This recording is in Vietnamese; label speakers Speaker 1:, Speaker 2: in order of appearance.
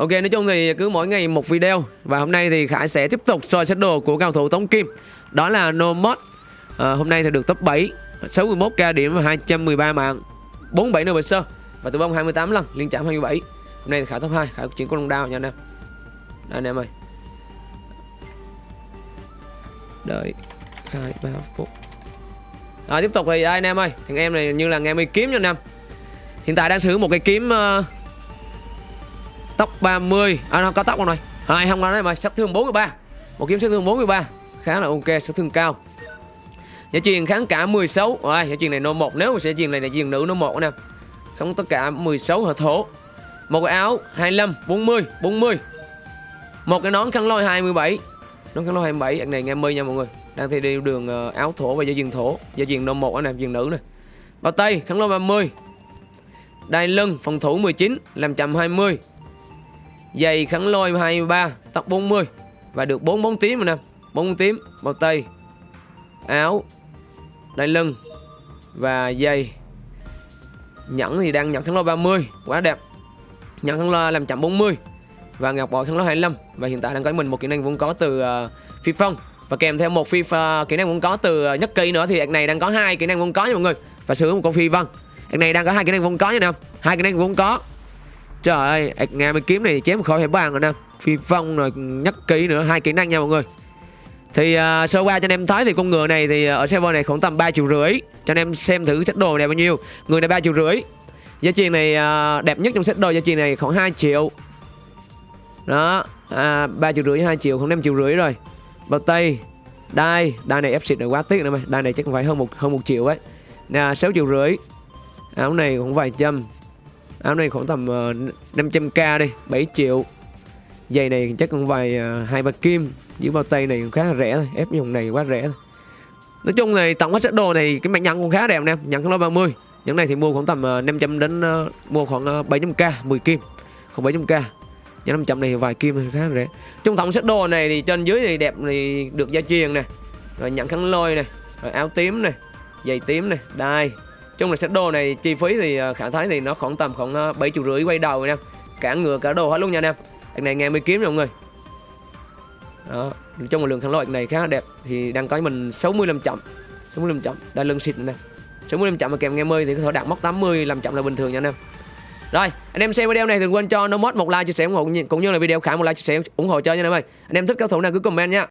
Speaker 1: Ok nói chung thì cứ mỗi ngày một video. Và hôm nay thì Khải sẽ tiếp tục soi set đồ của cao thủ Tống Kim. Đó là Nomod à, ờ, Hôm nay thì được top 7 61k điểm và 213 mạng 47 nửa sơ Và tử vong 28 lần Liên chạm 27 Hôm nay thì Khải top 2 Khải chuyển con đồng đao nha anh em. Đây anh em ơi. Đợi Khải 3 phút. À, Tiếp tục thì đây anh em ơi. Thằng em này như là nghe mới kiếm nha anh em. Hiện tại đang sử dụng một cái kiếm uh, Tóc 30 À nó có tóc không này? Hai, không nói mà sát thương 43 Một kiếm sát thương 43 Khá là ok, sát thương cao. Giải truyền kháng cả 16 Rồi, giải truyền này nô 1 Nếu mà sẽ truyền này là truyền nữ nô 1 nè. Không tất cả 16 hợp thổ. Một cái áo 25 40 40 Một cái nón khăn lôi 27 Nón khăn lôi 27 Anh này nghe mi nha mọi người. Đang thi đi đường ờ, áo thổ và giải truyền thổ. Giải truyền nô 1 nè truyền nữ nè. Bao tay, khăn lôi 30 Đai lưng, phòng thủ 19 Làm chậm 20 Giày khẳng lôi 23 Tóc 40 Và được 4 bóng tím rồi nè. 4 bóng tím Bao tay Áo Đai lưng Và giày. Nhẫn thì đang nhận khẳng lôi 30 Quá đẹp. Nhận khẳng lôi làm chậm 40 Và ngọc bội khẳng lôi 25 Và hiện tại đang có mình một kỹ năng vốn có từ uh, phi phong. Và kèm theo một phi uh, kỹ năng vốn có từ uh, nhất kỳ nữa Thì ạc này đang có hai kỹ năng vốn có nha mọi người. Và sử dụng một con phi vân. Ạc này đang có hai kỹ năng vốn có nha nè. Hai kỹ năng vốn có. Trời ơi, à, nghe mấy kiếm này chém khỏi hệ bàn rồi nè. Phi phong rồi nhắc kỹ nữa, hai kỹ năng nha mọi người. Thì uh, sơ qua cho anh em thấy thì con ngựa này thì à, ở server này khoảng tầm 3 triệu rưỡi. Cho anh em xem thử set đồ này bao nhiêu. Người này 3 triệu rưỡi. Giá tiền này uh, đẹp nhất trong set đồ giá tiền này khoảng 2 triệu. Đó, à, 3 triệu rưỡi 2 triệu, khoảng 5 triệu rưỡi rồi. Bao tay, đai, đai này ép xịt rồi quá tiếc nữa mày Đai này chắc phải hơn một hơn một triệu ấy. Nè, 6 triệu rưỡi. Áo này cũng vài trăm áo này khoảng tầm ờ, uh, 500k đi 7 triệu. Giày này chắc cũng vài ờ, hai uh, ba kim dưới bao tay này cũng khá là rẻ thôi ép dùng này quá rẻ thôi. Nói chung này tổng hết set đồ này cái mặt nhận cũng khá đẹp nè nhận không lo 30 những này thì mua khoảng tầm ờ, uh, 500 đến uh, mua khoảng uh, 700k 10 kim không 700k nhưng 500 này vài kim thì khá là rẻ. Trong tổng set đồ này thì trên dưới thì đẹp thì được gia truyền nè rồi nhận khăn lôi này rồi áo tím này giày tím này đai chung là set đồ này chi phí thì ờ, khả thấy thì nó khoảng tầm khoảng ờ, bảy triệu rưỡi quay đầu nha. Cả ngựa, cả đồ hết luôn nha anh em. Anh này nghe mới kiếm mọi người. Đó trong một lượng khăn loại này khá là đẹp. Thì đang có mình 65 chậm 65 chậm. Đa lưng xịt nè. 65 chậm mà kèm nghe mơi thì có thể đạt mốc 80 làm chậm là bình thường nha anh em. Rồi, anh em xem video này đừng quên cho nó một like, chia sẻ ủng hộ cũng như là video khả một like, chia sẻ ủng hộ cho nha anh em ơi. Anh em thích cao thủ nào cứ comment nha.